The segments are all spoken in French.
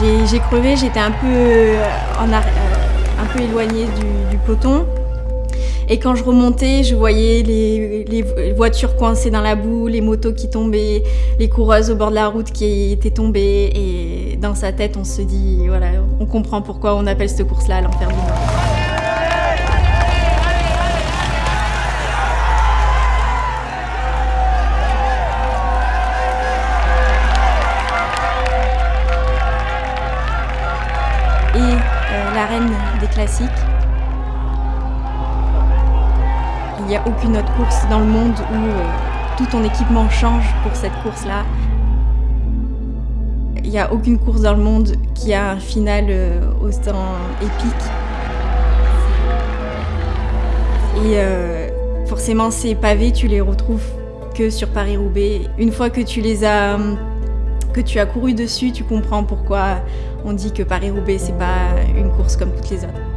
J'ai crevé, j'étais un peu, en un peu éloignée du, peloton. Et quand je remontais, je voyais les, voitures coincées dans la boue, les motos qui tombaient, les coureuses au bord de la route qui étaient tombées. Et dans sa tête, on se dit, voilà, on comprend pourquoi on appelle cette course-là l'enfer Euh, la reine des classiques, Il n'y a aucune autre course dans le monde où euh, tout ton équipement change pour cette course-là. Il n'y a aucune course dans le monde qui a un final euh, autant épique. Et forcément, ces pavés, tu les retrouves que sur Paris-Roubaix. Une fois que tu les as que tu as couru dessus, tu comprends pourquoi on dit que Paris-Roubaix, c'est pas une course comme toutes les autres.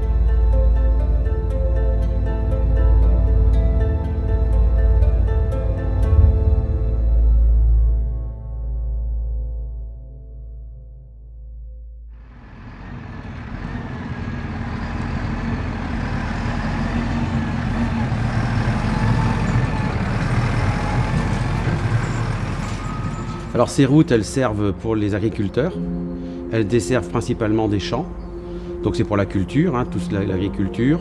Alors ces routes, elles servent pour les agriculteurs. Elles desservent principalement des champs. Donc c'est pour la culture, hein, toute l'agriculture.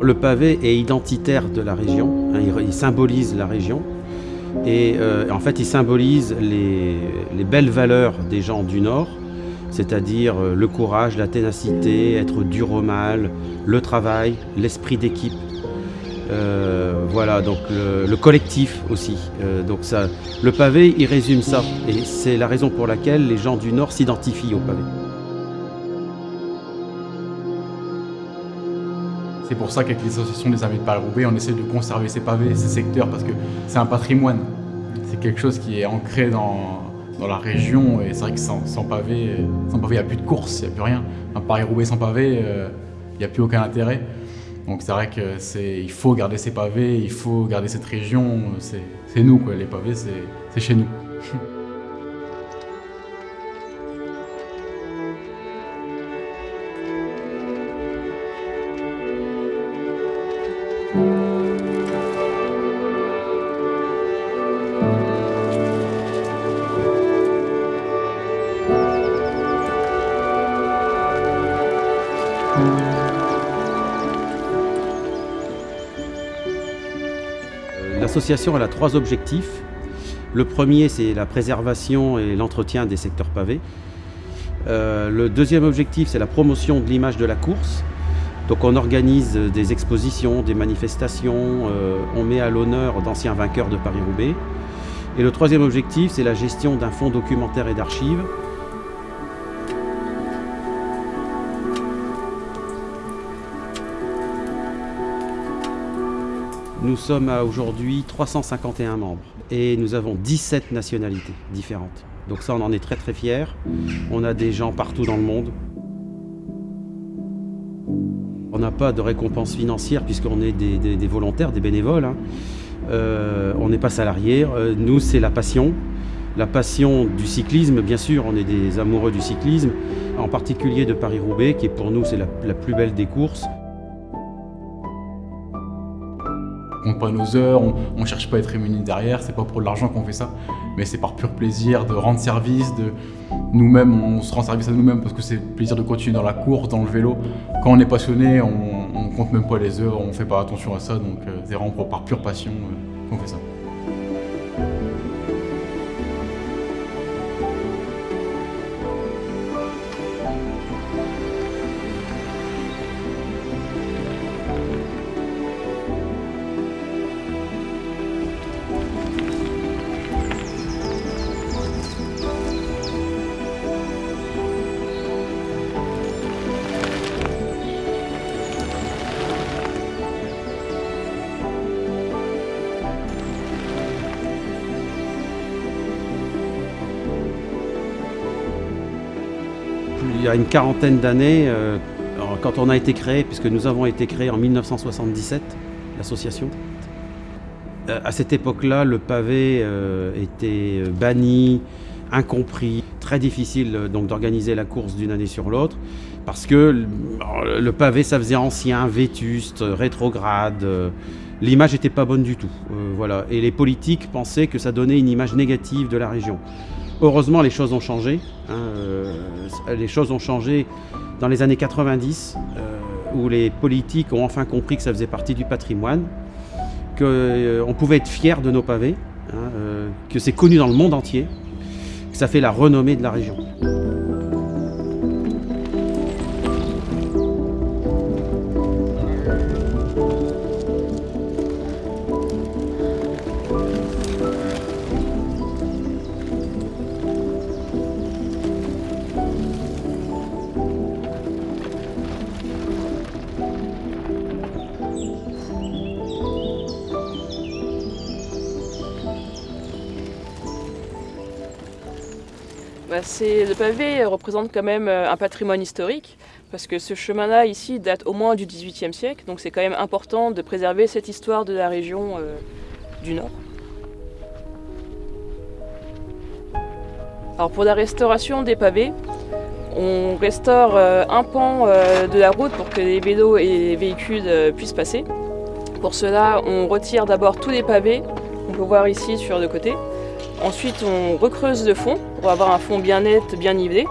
Le pavé est identitaire de la région, hein, il, symbolise la région. Et euh, en fait, il symbolise les, les, belles valeurs des gens du Nord, c'est-à-dire euh, le courage, la ténacité, être dur au mal, le travail, l'esprit d'équipe. Euh, voilà, donc le, collectif aussi. Euh, le pavé, il résume ça. Et c'est la raison pour laquelle les gens du Nord s'identifient au pavé. C'est pour ça qu'avec les associations des amis de Paris-Roubaix, on essaie de conserver ces pavés, ces secteurs, parce que c'est un patrimoine. C'est quelque chose qui est ancré dans, la région, et c'est vrai que sans, pavé, sans pavé, il n'y a plus de course, il n'y a plus rien. Un Paris-Roubaix sans pavé, euh, il n'y a plus aucun intérêt. Donc c'est vrai qu'il faut garder ces pavés, il faut garder cette région, c'est nous quoi, les pavés c'est chez nous. L'association a trois objectifs. Le premier, c'est la préservation et l'entretien des secteurs pavés. Euh, le deuxième objectif, c'est la promotion de l'image de la course. Donc on organise des expositions, des manifestations, euh, on met à l'honneur d'anciens vainqueurs de Paris-Roubaix. Et le troisième objectif, c'est la gestion d'un fonds documentaire et d'archives Nous sommes à aujourd'hui 351 membres et nous avons 17 nationalités différentes. Donc ça, on en est très très fiers. On a des gens partout dans le monde. On n'a pas de récompense financière puisqu'on est des, volontaires, des bénévoles. Hein. Euh, on n'est pas salariés. Euh, nous, c'est la passion. La passion du cyclisme, bien sûr, on est des amoureux du cyclisme, en particulier de Paris-Roubaix, qui pour nous c'est la plus belle des courses. Compte pas nos heures, on, ne cherche pas à être rémunéré derrière, c'est pas pour l'argent qu'on fait ça, mais c'est par pur plaisir de rendre service, de nous-mêmes, on se rend service à nous-mêmes parce que c'est plaisir de continuer dans la course, dans le vélo. Quand on est passionné, on, ne compte même pas les heures, on fait pas attention à ça, donc euh, c'est vraiment par pure passion euh, qu'on fait ça. Il y a une quarantaine d'années, euh, quand on a été créé, puisque nous avons été créés en 1977, l'association, euh, à cette époque-là, le pavé euh, était banni, incompris, très difficile donc d'organiser la course d'une année sur l'autre, parce que le pavé ça faisait ancien, vétuste, rétrograde, l'image n'était pas bonne du tout. voilà. Et les politiques pensaient que ça donnait une image négative de la région. Heureusement, les choses ont changé. Hein, les choses ont changé dans les années 90, où les politiques ont enfin compris que ça faisait partie du patrimoine, qu'on pouvait être fier de nos pavés, hein, que c'est connu dans le monde entier, que ça fait la renommée de la région. Bah, le pavé représente quand même euh, un patrimoine historique, parce que ce chemin-là ici date au moins du XVIIIe siècle, donc c'est quand même important de préserver cette histoire de la région euh, du Nord. Alors pour la restauration des pavés, on restaure euh, un pan de la route pour que les vélos et les véhicules puissent passer. Pour cela, on retire d'abord tous les pavés, on peut voir ici sur le côté, Ensuite, on recreuse le fond pour avoir un fond bien net, bien nivelé.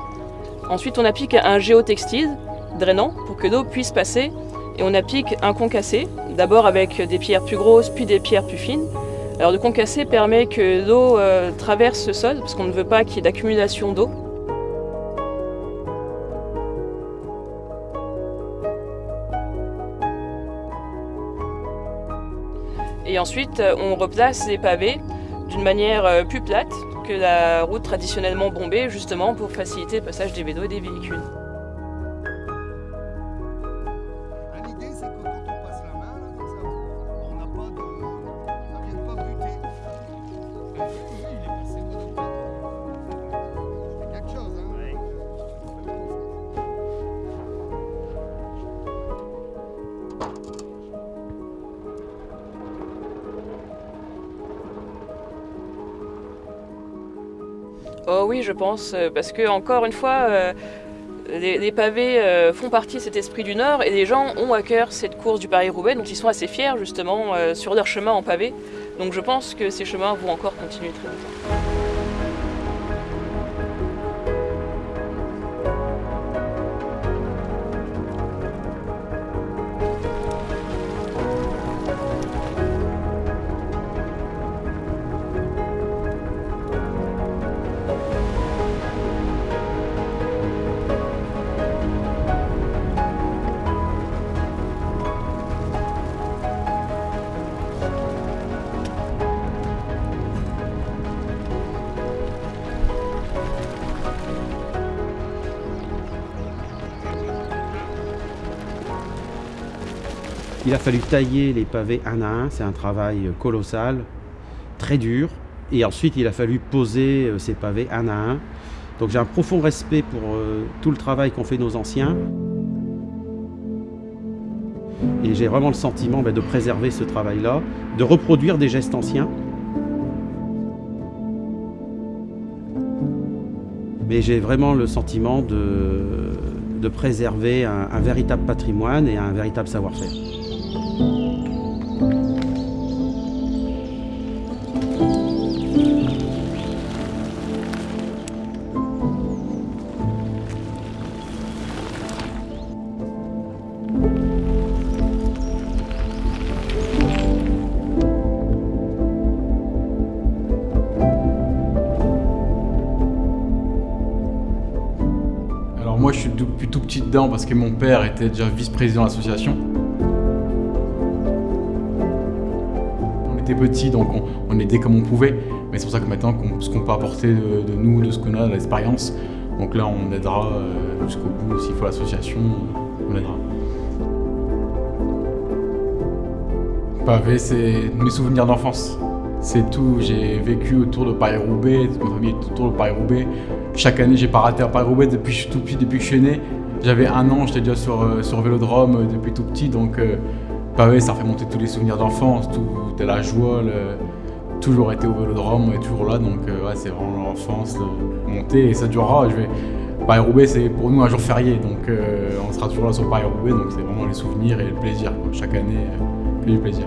Ensuite, on applique un géotextile drainant pour que l'eau puisse passer. Et on applique un concassé, d'abord avec des pierres plus grosses, puis des pierres plus fines. Alors le concassé permet que l'eau euh, traverse ce sol, parce qu'on ne veut pas qu'il y ait d'accumulation d'eau. Et ensuite, on replace les pavés d'une manière euh, plus plate que la route traditionnellement bombée, justement pour faciliter le passage des vélos et des véhicules. Oh oui, je pense, euh, parce que encore une fois, euh, les, pavés euh, font partie de cet esprit du Nord et les gens ont à cœur cette course du Paris-Roubaix, donc ils sont assez fiers justement sur leur chemin en pavé. Donc je pense que ces chemins vont encore continuer très longtemps. Il a fallu tailler les pavés un à un, c'est un travail colossal, très dur. Et ensuite, il a fallu poser euh, ces pavés un à un. Donc j'ai un profond respect pour euh, tout le travail qu'ont fait nos anciens. Et j'ai vraiment le sentiment ben, de préserver ce travail-là, de reproduire des gestes anciens. Mais j'ai vraiment le sentiment de, préserver un véritable patrimoine et un véritable savoir-faire. Moi, je suis depuis tout petit dedans parce que mon père était déjà vice-président de l'association. On était petits, donc on, aidait comme on pouvait. Mais c'est pour ça que maintenant, ce qu'on peut apporter de, nous, de ce qu'on a, de l'expérience, donc là, on aidera euh, jusqu'au bout. S'il faut l'association, on aidera. Pavé, c'est mes souvenirs d'enfance. C'est tout. J'ai vécu autour de Paris-Roubaix, ma famille est autour de Paris-Roubaix. Chaque année, j'ai pas raté un Paris-Roubaix depuis que je suis tout petit, depuis que je suis né. J'avais un an, j'étais déjà sur, euh, sur Vélodrome euh, depuis tout petit, donc euh, Paris, ça fait monter tous les souvenirs d'enfance, tout, la joie, toujours été au vélodrome, on est toujours là, donc euh, c'est vraiment l'enfance, le monter, et ça durera. Je vais... Paris-Roubaix, c'est pour nous un jour férié, donc on sera toujours là sur Paris-Roubaix, donc c'est vraiment les souvenirs et le plaisir. Chaque année, que du plaisir.